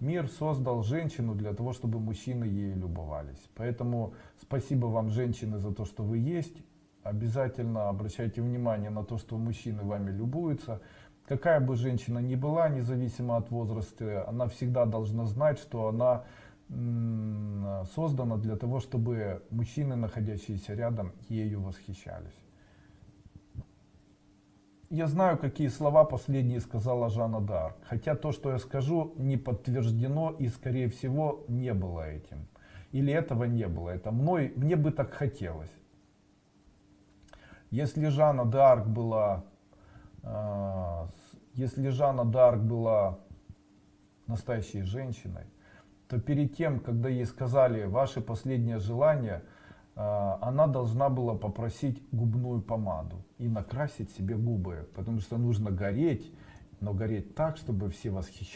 Мир создал женщину для того, чтобы мужчины ею любовались. Поэтому спасибо вам, женщины, за то, что вы есть. Обязательно обращайте внимание на то, что мужчины вами любуются. Какая бы женщина ни была, независимо от возраста, она всегда должна знать, что она создана для того, чтобы мужчины, находящиеся рядом, ею восхищались. Я знаю, какие слова последние сказала Жанна Д'Арк, хотя то, что я скажу, не подтверждено и, скорее всего, не было этим. Или этого не было, это мной, мне бы так хотелось. Если Жанна Д'Арк была, э, если Жанна Д'Арк была настоящей женщиной, то перед тем, когда ей сказали ваше последнее желание, э, она должна была попросить губную помаду и накрасить себе губы, потому что нужно гореть, но гореть так, чтобы все восхищались.